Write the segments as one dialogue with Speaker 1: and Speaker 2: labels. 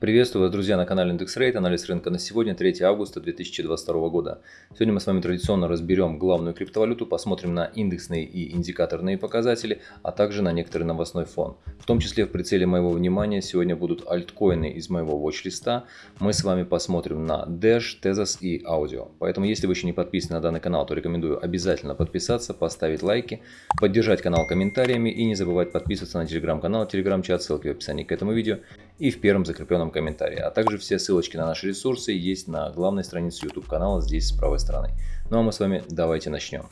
Speaker 1: Приветствую вас, друзья, на канале IndexRate. Анализ рынка на сегодня, 3 августа 2022 года. Сегодня мы с вами традиционно разберем главную криптовалюту, посмотрим на индексные и индикаторные показатели, а также на некоторый новостной фон. В том числе в прицеле моего внимания сегодня будут альткоины из моего watch-листа. Мы с вами посмотрим на Dash, Tezos и Audio. Поэтому, если вы еще не подписаны на данный канал, то рекомендую обязательно подписаться, поставить лайки, поддержать канал комментариями и не забывать подписываться на телеграм-канал, телеграм-чат, ссылки в описании к этому видео и в первом закрепленном комментарии. А также все ссылочки на наши ресурсы есть на главной странице YouTube канала здесь с правой стороны. Ну а мы с вами давайте начнем.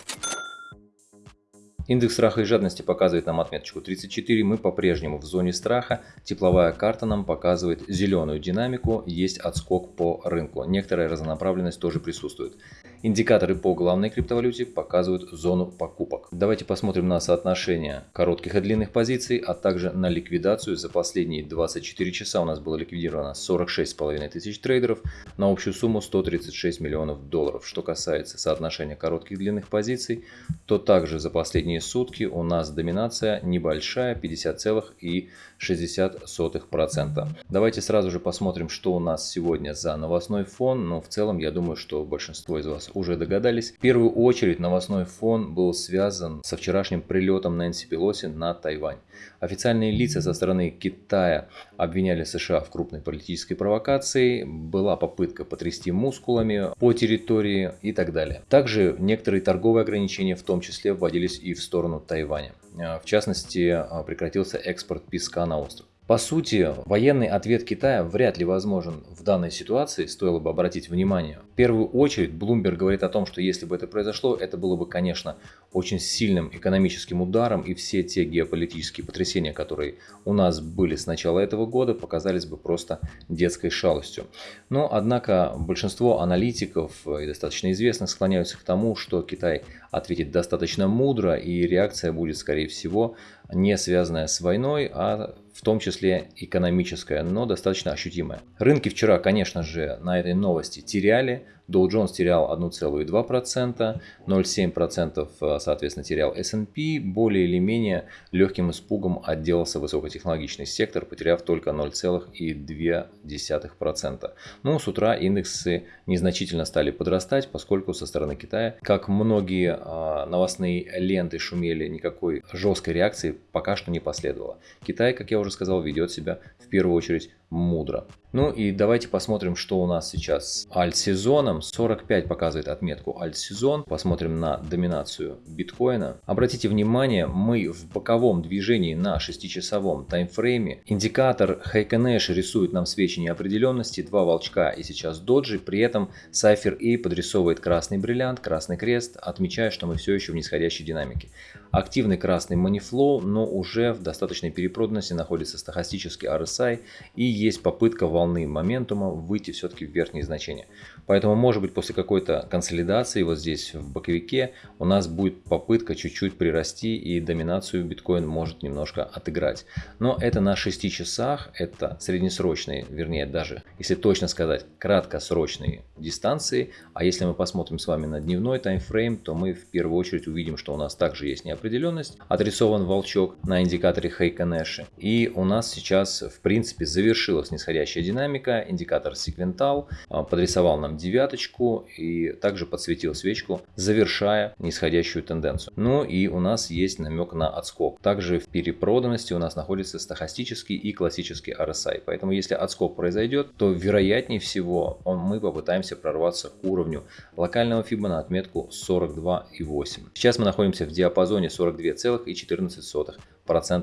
Speaker 1: Индекс страха и жадности показывает нам отметочку 34, мы по-прежнему в зоне страха. Тепловая карта нам показывает зеленую динамику, есть отскок по рынку. Некоторая разнонаправленность тоже присутствует. Индикаторы по главной криптовалюте показывают зону покупок. Давайте посмотрим на соотношение коротких и длинных позиций, а также на ликвидацию. За последние 24 часа у нас было ликвидировано 46,5 тысяч трейдеров на общую сумму 136 миллионов долларов. Что касается соотношения коротких и длинных позиций, то также за последние сутки у нас доминация небольшая 50,60%. Давайте сразу же посмотрим, что у нас сегодня за новостной фон. Но в целом я думаю, что большинство из вас уже догадались. В первую очередь новостной фон был связан со вчерашним прилетом Нэнси Пелоси на Тайвань. Официальные лица со стороны Китая обвиняли США в крупной политической провокации, была попытка потрясти мускулами по территории и так далее. Также некоторые торговые ограничения в том числе вводились и в сторону Тайваня. В частности, прекратился экспорт песка на остров. По сути, военный ответ Китая вряд ли возможен в данной ситуации, стоило бы обратить внимание. В первую очередь, Bloomberg говорит о том, что если бы это произошло, это было бы, конечно, очень сильным экономическим ударом, и все те геополитические потрясения, которые у нас были с начала этого года, показались бы просто детской шалостью. Но, однако, большинство аналитиков и достаточно известных склоняются к тому, что Китай ответит достаточно мудро, и реакция будет, скорее всего, не связанная с войной, а в том числе экономическая, но достаточно ощутимая. Рынки вчера, конечно же, на этой новости теряли, Dow Jones терял 1,2%, 0,7% э, соответственно терял S&P, более или менее легким испугом отделался высокотехнологичный сектор, потеряв только 0,2%. Ну, с утра индексы незначительно стали подрастать, поскольку со стороны Китая, как многие э, новостные ленты шумели, никакой жесткой реакции пока что не последовало. Китай, как я уже сказал, ведет себя в первую очередь мудро. Ну и давайте посмотрим, что у нас сейчас с альт-сезоном. 45 показывает отметку альт-сезон. Посмотрим на доминацию биткоина. Обратите внимание, мы в боковом движении на 6-часовом таймфрейме. Индикатор Heiken рисует нам свечи неопределенности, два волчка и сейчас доджи. При этом Cypher A подрисовывает красный бриллиант, красный крест, отмечая, что мы все еще в нисходящей динамике. Активный красный манифлоу, но уже в достаточной перепроданности находится стахастический RSI и есть попытка волны моментума выйти все-таки в верхние значения. Поэтому может быть после какой-то консолидации вот здесь в боковике у нас будет попытка чуть-чуть прирасти и доминацию биткоин может немножко отыграть. Но это на 6 часах, это среднесрочные, вернее даже, если точно сказать, краткосрочные дистанции. А если мы посмотрим с вами на дневной таймфрейм, то мы в первую очередь увидим, что у нас также есть неопределенность. Отрисован волчок на индикаторе Хейка Нэши. И у нас сейчас в принципе завершилась нисходящая динамика. Индикатор секвентал а, подрисовал нам девяточку и также подсветил свечку, завершая нисходящую тенденцию. Ну и у нас есть намек на отскок. Также в перепроданности у нас находится стахастический и классический RSI. Поэтому если отскок произойдет, то вероятнее всего мы попытаемся прорваться к уровню локального FIBA на отметку 42,8. Сейчас мы находимся в диапазоне 42,14%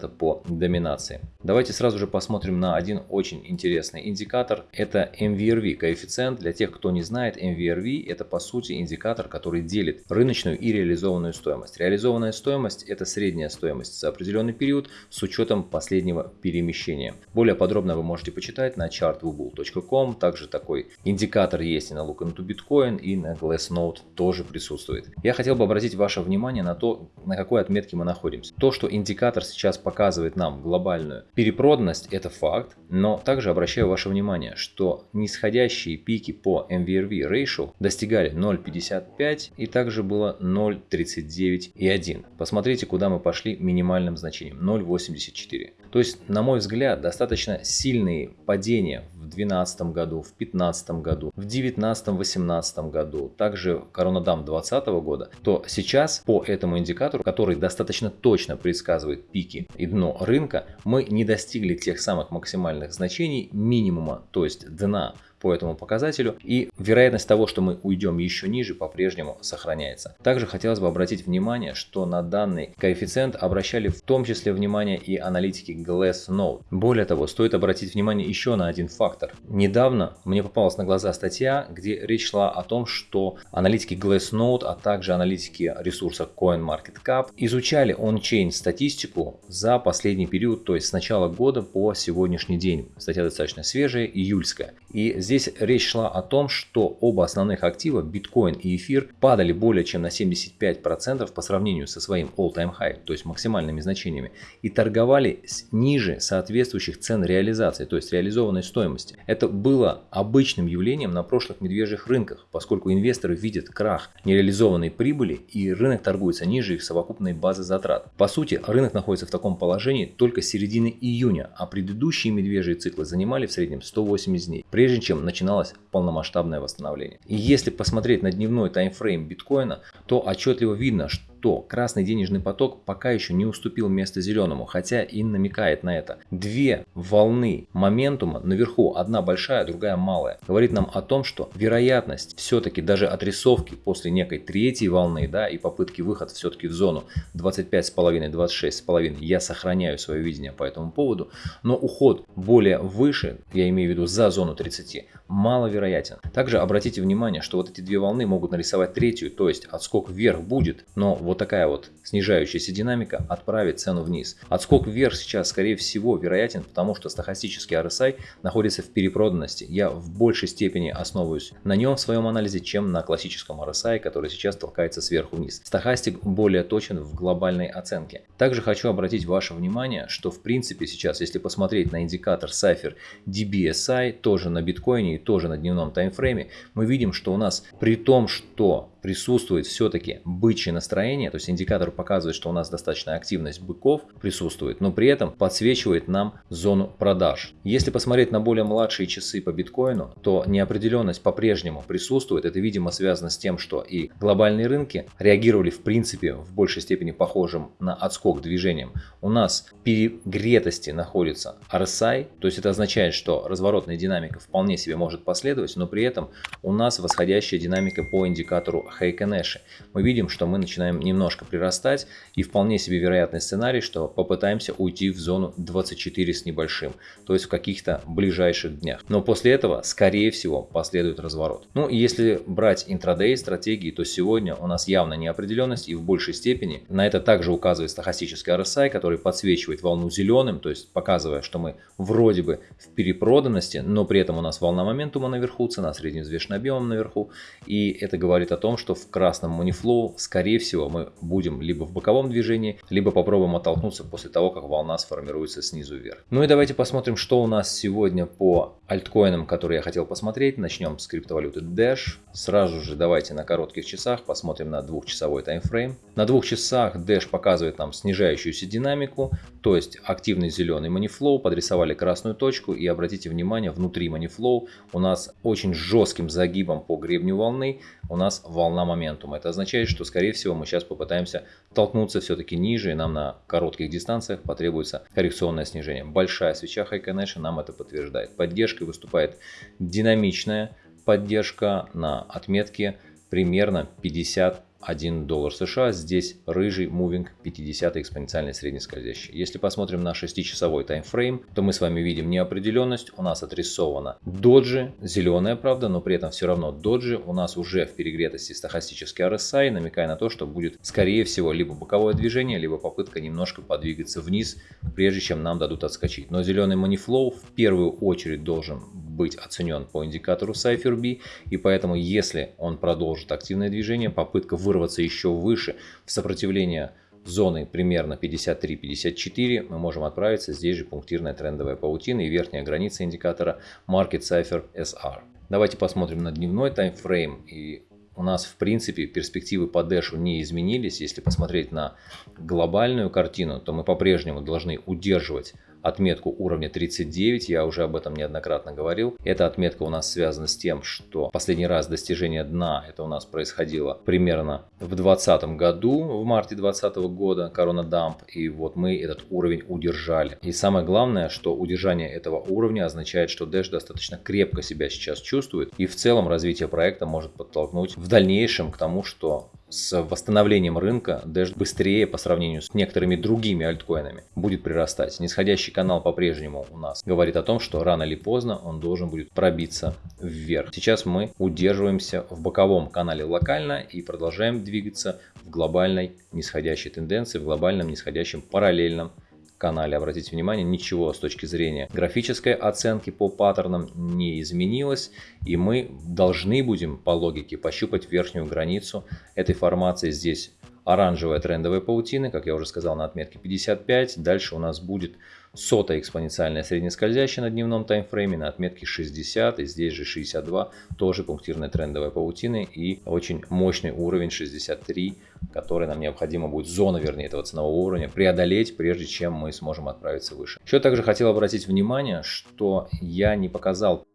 Speaker 1: по доминации. Давайте сразу же посмотрим на один очень интересный индикатор. Это MVRV коэффициент. Для тех, кто не знает, MVRV это по сути индикатор, который делит рыночную и реализованную стоимость. Реализованная стоимость это средняя стоимость за определенный период с учетом последнего перемещения. Более подробно вы можете почитать на chartwoobull.com. Также такой индикатор есть и на Look into Bitcoin и на Glassnode тоже присутствует. Я хотел бы обратить ваше внимание на то, на какой отметке мы находимся. То, что индикатор сейчас показывает нам глобальную перепроданность, это факт, но также обращаю ваше внимание, что нисходящие пики по MVRV ratio достигали 0.55 и также было 0.39 и 1. Посмотрите, куда мы пошли минимальным значением 0.84. То есть, на мой взгляд, достаточно сильные падения в 2012 году, в 2015 году, в 2019-2018 году, также коронадам 2020 года, то сейчас по этому индикатору, который достаточно точно предсказывает пики и дно рынка, мы не достигли тех самых максимальных значений минимума, то есть дна по этому показателю и вероятность того, что мы уйдем еще ниже, по-прежнему сохраняется. Также хотелось бы обратить внимание, что на данный коэффициент обращали в том числе внимание и аналитики Glassnode. Более того, стоит обратить внимание еще на один фактор. Недавно мне попалась на глаза статья, где речь шла о том, что аналитики Glassnode, а также аналитики ресурса CoinMarketCap изучали он-чейн статистику за последний период, то есть с начала года по сегодняшний день. Статья достаточно свежая, июльская. И здесь речь шла о том, что оба основных актива, биткоин и эфир, падали более чем на 75% по сравнению со своим all-time high, то есть максимальными значениями, и торговали ниже соответствующих цен реализации, то есть реализованной стоимости. Это было обычным явлением на прошлых медвежьих рынках, поскольку инвесторы видят крах нереализованной прибыли и рынок торгуется ниже их совокупной базы затрат. По сути, рынок находится в таком положении только с середины июня, а предыдущие медвежьи циклы занимали в среднем 180 дней, прежде чем начиналось полномасштабное восстановление. И если посмотреть на дневной таймфрейм биткоина, то отчетливо видно, что что красный денежный поток пока еще не уступил место зеленому, хотя и намекает на это. Две волны моментума наверху, одна большая, другая малая, говорит нам о том, что вероятность все-таки даже отрисовки после некой третьей волны да, и попытки выхода все-таки в зону 25,5-26,5 я сохраняю свое видение по этому поводу, но уход более выше, я имею в виду за зону 30, маловероятен. Также обратите внимание, что вот эти две волны могут нарисовать третью, то есть отскок вверх будет, но вот вот такая вот снижающаяся динамика отправит цену вниз. Отскок вверх сейчас, скорее всего, вероятен, потому что стахастический RSI находится в перепроданности. Я в большей степени основываюсь на нем в своем анализе, чем на классическом RSI, который сейчас толкается сверху вниз. Стахастик более точен в глобальной оценке. Также хочу обратить ваше внимание, что в принципе сейчас, если посмотреть на индикатор Cypher DBSI, тоже на биткоине и тоже на дневном таймфрейме, мы видим, что у нас при том, что присутствует все-таки бычье настроение, то есть индикатор показывает, что у нас достаточная активность быков присутствует, но при этом подсвечивает нам зону продаж. Если посмотреть на более младшие часы по биткоину, то неопределенность по-прежнему присутствует. Это, видимо, связано с тем, что и глобальные рынки реагировали в принципе в большей степени похожим на отскок движением. У нас перегретости находится RSI, то есть это означает, что разворотная динамика вполне себе может последовать, но при этом у нас восходящая динамика по индикатору Heikenэши. Мы видим, что мы начинаем немножко прирастать и вполне себе вероятный сценарий, что попытаемся уйти в зону 24 с небольшим, то есть в каких-то ближайших днях. Но после этого, скорее всего, последует разворот. Ну и если брать интрадей стратегии, то сегодня у нас явно неопределенность и в большей степени на это также указывает стахастический RSI, который подсвечивает волну зеленым, то есть показывая, что мы вроде бы в перепроданности, но при этом у нас волна моментума наверху, цена средневзвешенным объемом наверху, и это говорит о том, что в красном Moneyflow, скорее всего, мы будем либо в боковом движении, либо попробуем оттолкнуться после того, как волна сформируется снизу вверх. Ну и давайте посмотрим, что у нас сегодня по альткоинам, которые я хотел посмотреть. Начнем с криптовалюты Dash. Сразу же давайте на коротких часах посмотрим на двухчасовой таймфрейм. На двух часах Dash показывает нам снижающуюся динамику, то есть активный зеленый Moneyflow, подрисовали красную точку и обратите внимание, внутри Moneyflow у нас очень жестким загибом по гребню волны у нас волна моментума. Это означает, что скорее всего мы сейчас попытаемся толкнуться все-таки ниже, и нам на коротких дистанциях потребуется коррекционное снижение. Большая свеча High Connection нам это подтверждает. Поддержкой выступает динамичная поддержка на отметке примерно 50 1 доллар США. Здесь рыжий мувинг 50 экспоненциальный среднескользящий. Если посмотрим на 6-часовой таймфрейм, то мы с вами видим неопределенность. У нас отрисована доджи, зеленая, правда, но при этом все равно доджи. У нас уже в перегретости стахастический RSI, намекая на то, что будет, скорее всего, либо боковое движение, либо попытка немножко подвигаться вниз, прежде чем нам дадут отскочить. Но зеленый манифлоу в первую очередь должен быть оценен по индикатору Cypher и поэтому если он продолжит активное движение, попытка вырваться еще выше в сопротивление зоны примерно 53-54 мы можем отправиться. Здесь же пунктирная трендовая паутина и верхняя граница индикатора Market Cipher SR. Давайте посмотрим на дневной таймфрейм. И у нас в принципе перспективы по Дэшу не изменились. Если посмотреть на глобальную картину, то мы по-прежнему должны удерживать отметку уровня 39, я уже об этом неоднократно говорил. Эта отметка у нас связана с тем, что последний раз достижение дна, это у нас происходило примерно в 2020 году, в марте 2020 года, корона дамп, и вот мы этот уровень удержали. И самое главное, что удержание этого уровня означает, что Dash достаточно крепко себя сейчас чувствует, и в целом развитие проекта может подтолкнуть в дальнейшем к тому, что с восстановлением рынка Dash быстрее по сравнению с некоторыми другими альткоинами будет прирастать. Нисходящий канал по-прежнему у нас говорит о том, что рано или поздно он должен будет пробиться вверх. Сейчас мы удерживаемся в боковом канале локально и продолжаем двигаться в глобальной нисходящей тенденции, в глобальном нисходящем параллельном канале, обратите внимание, ничего с точки зрения графической оценки по паттернам не изменилось. И мы должны будем по логике пощупать верхнюю границу этой формации. Здесь оранжевая трендовая паутина, как я уже сказал, на отметке 55. Дальше у нас будет сотая экспоненциальная среднескользящая на дневном таймфрейме на отметке 60. И здесь же 62, тоже пунктирная трендовая паутина и очень мощный уровень 63, который нам необходимо будет, зона вернее этого ценового уровня, преодолеть, прежде чем мы сможем отправиться выше. Еще также хотел обратить внимание, что я не показал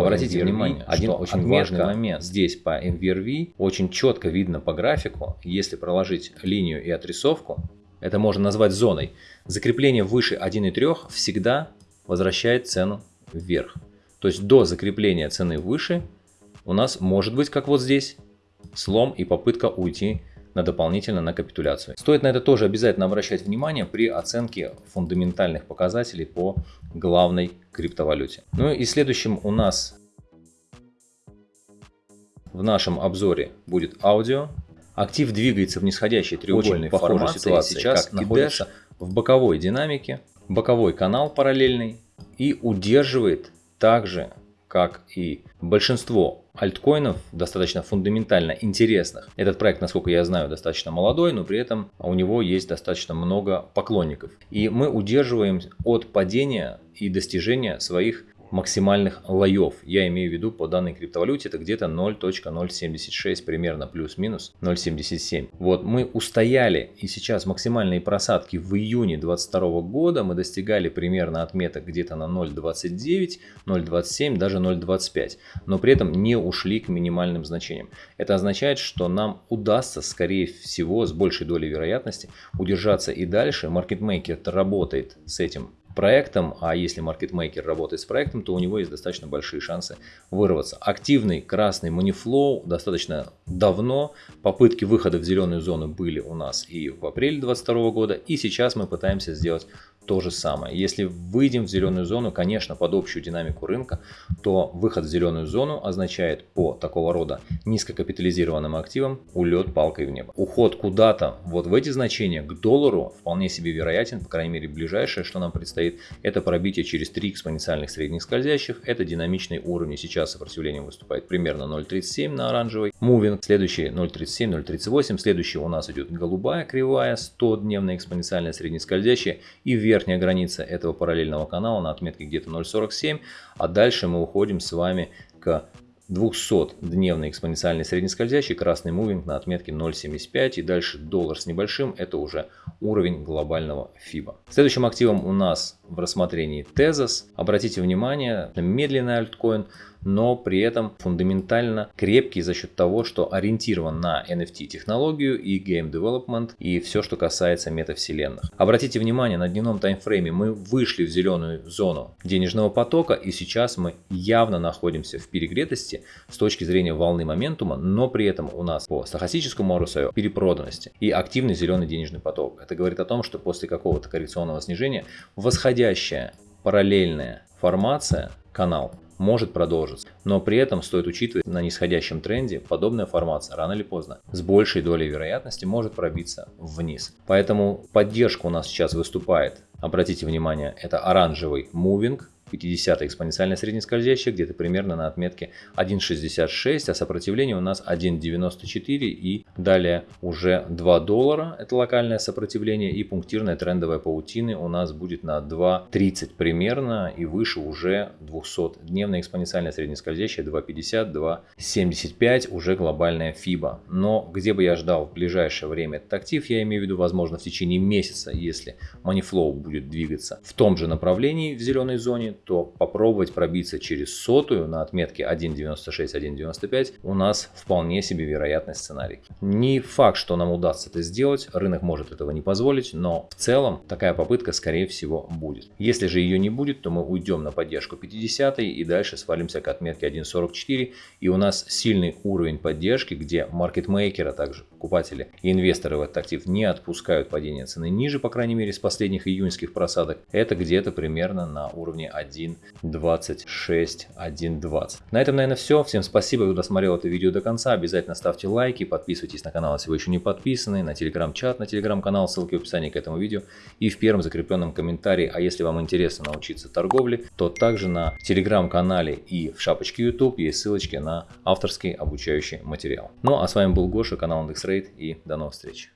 Speaker 1: Обратите MVRV, внимание, один очень важный момент. Здесь по MVRV очень четко видно по графику, если проложить линию и отрисовку, это можно назвать зоной, закрепление выше 1,3 всегда возвращает цену вверх. То есть до закрепления цены выше у нас может быть, как вот здесь, слом и попытка уйти на дополнительно на капитуляцию. Стоит на это тоже обязательно обращать внимание при оценке фундаментальных показателей по главной криптовалюте. Ну и следующим у нас в нашем обзоре будет аудио. Актив двигается в нисходящей треугольной Очень формации ситуации, сейчас как находится в боковой динамике, боковой канал параллельный и удерживает также как и большинство альткоинов, достаточно фундаментально интересных. Этот проект, насколько я знаю, достаточно молодой, но при этом у него есть достаточно много поклонников. И мы удерживаем от падения и достижения своих максимальных лоев. Я имею в виду по данной криптовалюте это где-то 0.076 примерно плюс-минус 0.77. Вот мы устояли и сейчас максимальные просадки в июне 2022 года мы достигали примерно отметок где-то на 0.29, 0.27, даже 0.25. Но при этом не ушли к минимальным значениям. Это означает, что нам удастся скорее всего с большей долей вероятности удержаться и дальше. Маркетмейкер работает с этим проектом, а если маркетмейкер работает с проектом, то у него есть достаточно большие шансы вырваться. Активный красный манифлоу достаточно давно. Попытки выхода в зеленую зону были у нас и в апреле 2022 года, и сейчас мы пытаемся сделать то же самое. Если выйдем в зеленую зону, конечно, под общую динамику рынка, то выход в зеленую зону означает по такого рода низкокапитализированным активам улет палкой в небо. Уход куда-то вот в эти значения к доллару вполне себе вероятен, по крайней мере ближайшее, что нам предстоит, это пробитие через 3 экспоненциальных средних скользящих. Это динамичный уровень. Сейчас сопротивление выступает примерно 0.37 на оранжевый. Мувинг. Следующий 0.37, 0.38. Следующий у нас идет голубая кривая, 100-дневная экспоненциальная среднескользящая и вверх верхняя граница этого параллельного канала на отметке где-то 0.47, а дальше мы уходим с вами к 200-дневный экспоненциальный среднескользящий красный мувинг на отметке 0.75 и дальше доллар с небольшим это уже уровень глобального FIBA. Следующим активом у нас в рассмотрении Tezos. Обратите внимание, медленный альткоин, но при этом фундаментально крепкий за счет того, что ориентирован на NFT технологию и Game Development и все, что касается метавселенных. Обратите внимание, на дневном таймфрейме мы вышли в зеленую зону денежного потока и сейчас мы явно находимся в перегретости с точки зрения волны моментума, но при этом у нас по стахастическому RSI перепроданности и активный зеленый денежный поток. Это говорит о том, что после какого-то коррекционного снижения восходящая параллельная формация, канал, может продолжиться. Но при этом стоит учитывать на нисходящем тренде подобная формация рано или поздно с большей долей вероятности может пробиться вниз. Поэтому поддержка у нас сейчас выступает, обратите внимание, это оранжевый мувинг, 50 экспоненциальная среднескользящая где-то примерно на отметке 1.66, а сопротивление у нас 1.94 и далее уже 2 доллара, это локальное сопротивление, и пунктирная трендовая паутины у нас будет на 2.30 примерно и выше уже 200-дневная экспоненциальная среднескользящая 2.50, 2.75 уже глобальная FIBA. Но где бы я ждал в ближайшее время этот актив, я имею в виду возможно в течение месяца, если Moneyflow будет двигаться в том же направлении в зеленой зоне, то попробовать пробиться через сотую на отметке 1.96-1.95 у нас вполне себе вероятный сценарий. Не факт, что нам удастся это сделать, рынок может этого не позволить, но в целом такая попытка скорее всего будет. Если же ее не будет, то мы уйдем на поддержку 50 и дальше свалимся к отметке 1.44 и у нас сильный уровень поддержки, где маркетмейкеры, а также покупатели и инвесторы в этот актив не отпускают падение цены ниже, по крайней мере, с последних июньских просадок. Это где-то примерно на уровне 1.26, 1.20. На этом, наверное, все. Всем спасибо, кто досмотрел это видео до конца. Обязательно ставьте лайки, подписывайтесь на канал, если вы еще не подписаны, на телеграм-чат, на телеграм-канал, ссылки в описании к этому видео и в первом закрепленном комментарии. А если вам интересно научиться торговле, то также на телеграм-канале и в шапочке YouTube есть ссылочки на авторский обучающий материал. Ну а с вами был Гоша, канал IndexRate и до новых встреч.